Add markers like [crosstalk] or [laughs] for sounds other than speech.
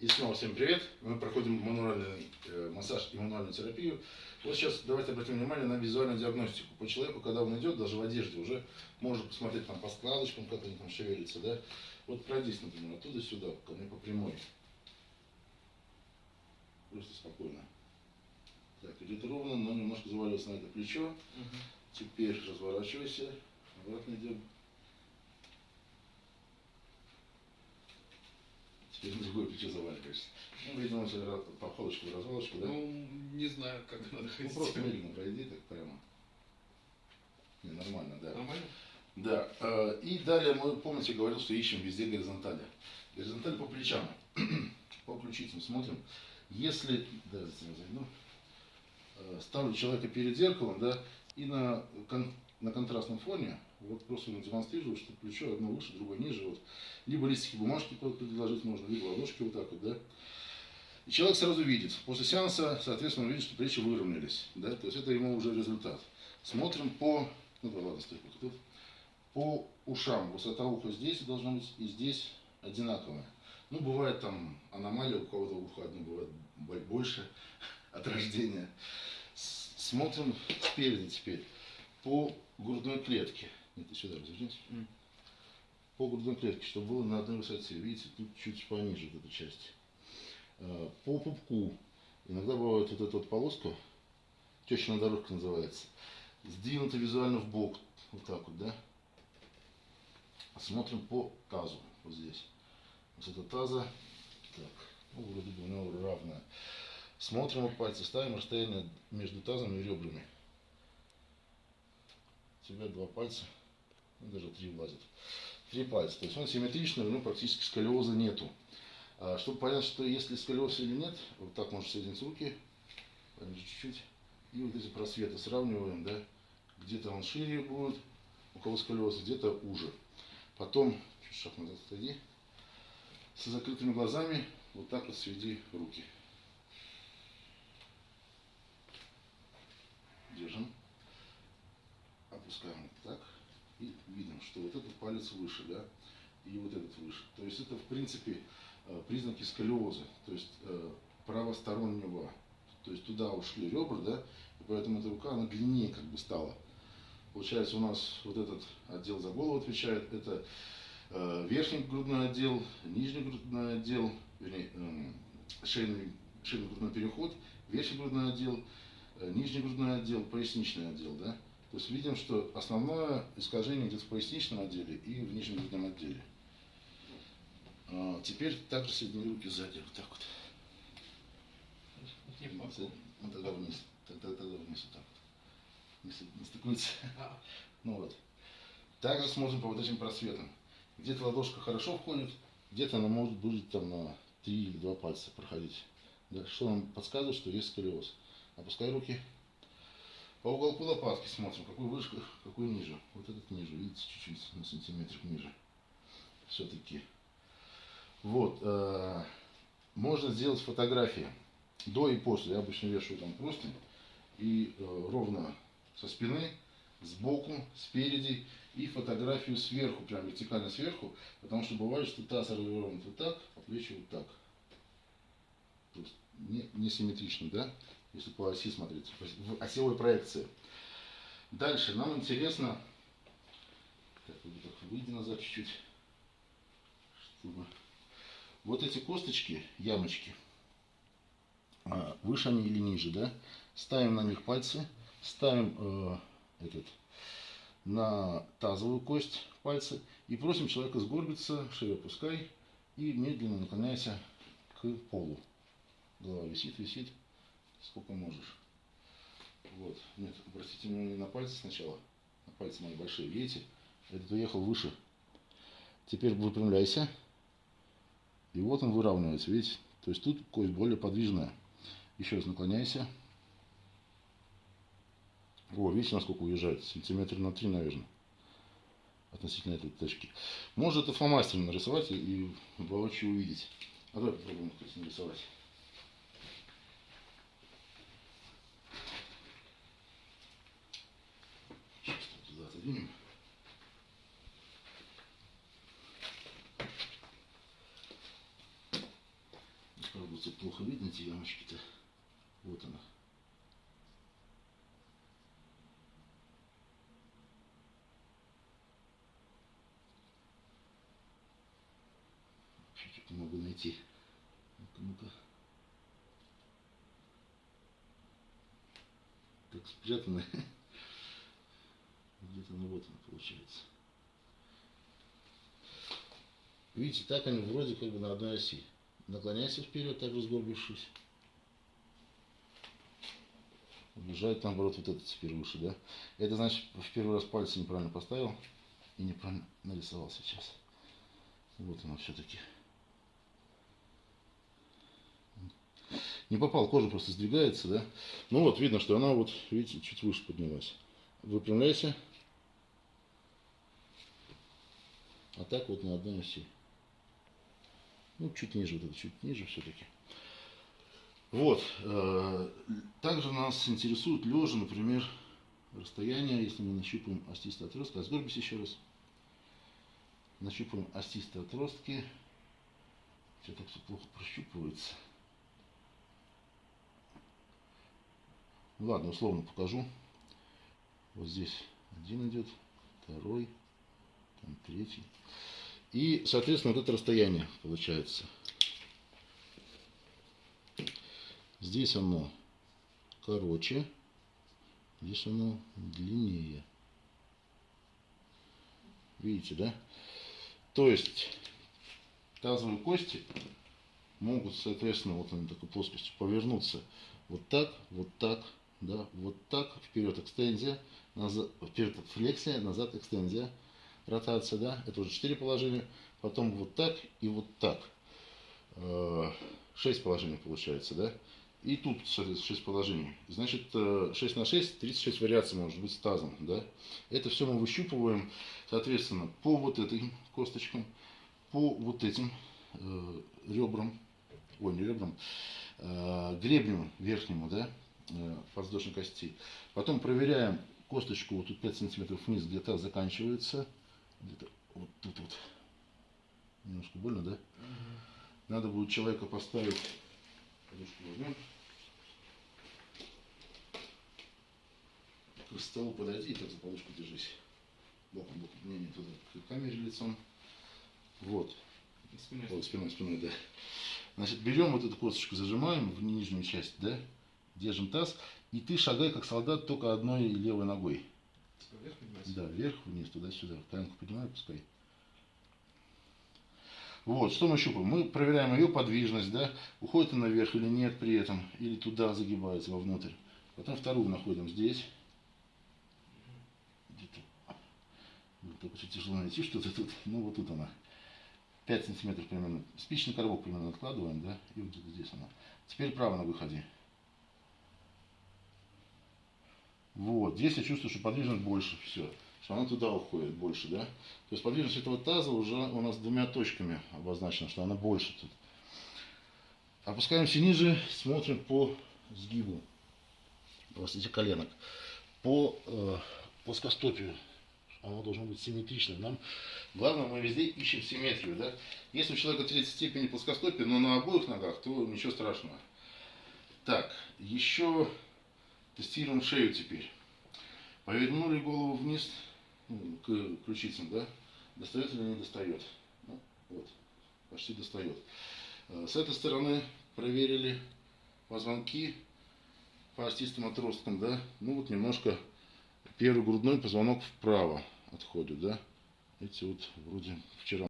И снова всем привет. Мы проходим мануальный э, массаж и мануальную терапию. Вот сейчас давайте обратим внимание на визуальную диагностику. По человеку, когда он идет, даже в одежде, уже можно посмотреть там по складочкам, как они там шевелятся, да. Вот пройдись, например, оттуда сюда, ко мне по прямой. Просто спокойно. Так, идет ровно, но немножко завалился на это плечо. Теперь разворачивайся, обратно идем. Теперь на другое плечо заваливаешься. Ну, видимо, все походочку, развалочку, да? Ну, не знаю, как надо Ну, ходить. просто медленно пройди, так прямо. Не, нормально, да. Нормально? Да. э, И далее мы, помните, говорил, что ищем везде горизонтали. Горизонталь по плечам, [clears throat] по ключицам смотрим. Если, да, зайду, Э, ставлю человека перед зеркалом, да, и на, кон- на контрастном фоне, вот просто демонстрирую, что плечо одно выше, другое ниже, вот. Либо листики бумажки предложить можно, либо ладошки вот так вот, да. И человек сразу видит, после сеанса, соответственно, он видит, что плечи выровнялись, да, то есть это ему уже результат. Смотрим по, ну да ладно, стой тут, по ушам, высота уха здесь должна быть и здесь одинаковая. Ну, бывает там аномалия, у кого-то ухо одно бывает бо- больше [laughs] от рождения. Смотрим спереди теперь по грудной клетке. Нет, ты сюда развернись. М. По грудной клетке, чтобы было на одной высоте. Видите, тут чуть пониже вот эта часть. Э, По пупку. Иногда бывает вот эта вот полоска, тещина дорожка называется, сдвинута визуально в бок. Вот так вот, да? Смотрим по тазу. Вот здесь. Высота таза. Так. Ну, вроде бы у него равная. Смотрим вот пальцы, ставим расстояние между тазом и ребрами. Тебя два пальца, ну, даже три влазят. Три пальца. То есть он симметричный, у него практически сколиоза нету. А, чтобы понять, что если сколиоз или нет, вот так можно соединить руки, чуть-чуть, и вот эти просветы сравниваем, да, где-то он шире будет, у кого сколиоз, где-то уже. Потом, чуть шаг назад отойди, с закрытыми глазами вот так вот сведи руки. Держим. Опускаем вот так. И видим, что вот этот палец выше, да, и вот этот выше. То есть это, в принципе, э, признаки сколиоза, то есть э, правостороннего. То есть туда ушли ребра, да, и поэтому эта рука, она длиннее как бы стала. Получается, у нас вот этот отдел за голову отвечает, это э, верхний грудной отдел, нижний грудной отдел, вернее, эм, шейный, шейный грудной переход, верхний грудной отдел, нижний грудной отдел, поясничный отдел, да. То есть видим, что основное искажение где-то в поясничном отделе и в нижнем грудном отделе. А, Теперь также соедини руки сзади, вот так вот. Ну тогда вниз, тогда, тогда вниз вот так вот. Не, не стыкуется. А, [laughs] Ну вот. Также смотрим по вот этим просветам. Где-то ладошка хорошо входит, где-то она может быть там на три или два пальца проходить. Да, что нам подсказывает, что есть сколиоз. Опускай руки. По уголку лопатки смотрим, какой выше, какой ниже. Вот этот ниже, видите, чуть-чуть на сантиметрик ниже. Все-таки. Вот. э, можно сделать фотографии до и после. Я обычно вешаю там простынь и э, ровно со спины, сбоку, спереди и фотографию сверху, прям вертикально сверху, потому что бывает, что таз развернут вот так, а плечи вот так. То есть не, не симметрично, да? Если по оси смотреть, в осевой проекции. Дальше нам интересно, так, выйди назад чуть-чуть, чтобы вот эти косточки, ямочки, а, выше они или ниже, да? Ставим на них пальцы, ставим э, этот на тазовую кость пальцы и просим человека сгорбиться, шею опускай и медленно наклоняйся к полу. Голова висит, висит, сколько можешь. Вот, нет, обратите внимание на пальцы сначала, на пальцы мои большие, видите? Этот уехал выше. Теперь выпрямляйся. И вот он выравнивается, видите? То есть тут кость более подвижная. Еще раз наклоняйся. О, видите, насколько уезжает? Сантиметр на три, наверное. Относительно этой точки. Можно это фломастером нарисовать и воочию увидеть. А давай попробуем кстати, нарисовать. Сейчас туда отодвинем. Правда, плохо видно эти ямочки-то. Вот она. Чуть-чуть могу найти. Ну-ка, ну-ка. Так спрятано. [laughs] Где-то, ну вот она получается. Видите, так они вроде как бы на одной оси. Наклоняйся вперед, так сгорбившись. Убежает наоборот вот это теперь выше, да? Это значит в первый раз пальцы неправильно поставил и неправильно нарисовал сейчас. Вот оно все-таки. Не попал, кожа просто сдвигается, да? Ну вот, видно, что она вот, видите, чуть выше поднялась. Выпрямляйся. А так вот на одной оси. Ну, чуть ниже, вот это чуть ниже все-таки. Вот. э, Также нас интересует лежа, например, расстояние, если мы нащупаем остистые отростки. Сгорбись еще раз. Нащупаем остистые отростки. Все так все плохо прощупывается. Ладно, условно покажу. Вот здесь один идет, второй, там третий. И, соответственно, вот это расстояние получается. Здесь оно короче, здесь оно длиннее. Видите, да? То есть тазовые кости могут, соответственно, вот они такой плоскостью повернуться вот так, вот так, да, вот так, вперед экстензия, назад, вперед флексия, назад экстензия, ротация, да, это уже 4 положения, потом вот так и вот так. 6 положений получается, да, и тут, соответственно, 6 положений. Значит, 6 на 6, 36 вариаций может быть с тазом, да. Это все мы выщупываем, соответственно, по вот этим косточкам, по вот этим э, ребрам, ой, не ребрам, э, гребню верхнему, да, э, подвздошной кости. Потом проверяем косточку, вот тут 5 сантиметров вниз, где таз заканчивается, где-то вот тут вот. Немножко больно, да? Надо будет человека поставить, подушку возьмем. К столу подойди и так за подушку держись. Боком, боком, не, не туда, к камере лицом. Вот. Спиной. Ой, спиной, спиной, да. Значит, берем вот эту косточку, зажимаем в нижнюю часть, да, держим таз, и ты шагай как солдат только одной левой ногой. Типа вверх поднимайся. Да, вверх, вниз, туда-сюда. Коленку поднимай, пускай. Вот, что мы щупаем? Мы проверяем ее подвижность, да, уходит она наверх или нет при этом, или туда загибается вовнутрь. Потом вторую находим здесь. Только очень тяжело найти что-то тут. Ну, вот тут она. 5 сантиметров примерно. Спичный коробок примерно откладываем, да, и вот здесь она. Теперь право на выходе. Вот, здесь я чувствую, что подвижность больше, все, что она туда уходит больше, да. То есть подвижность этого таза уже у нас двумя точками обозначена, что она больше тут. Опускаемся ниже, смотрим по сгибу, простите, коленок, по э, плоскостопию. Оно должно быть симметричным. Нам главное, мы везде ищем симметрию, да. Если у человека третьей степени плоскостопия, но на обоих ногах, то ничего страшного. Так, еще Тестируем шею теперь. Повернули голову вниз ну, к ключицам, да? Достает или не достает? Ну, вот, почти достает. Э, С этой стороны проверили позвонки по остистым отросткам, да? Ну вот немножко первый грудной позвонок вправо отходит, да? Эти вот вроде вчера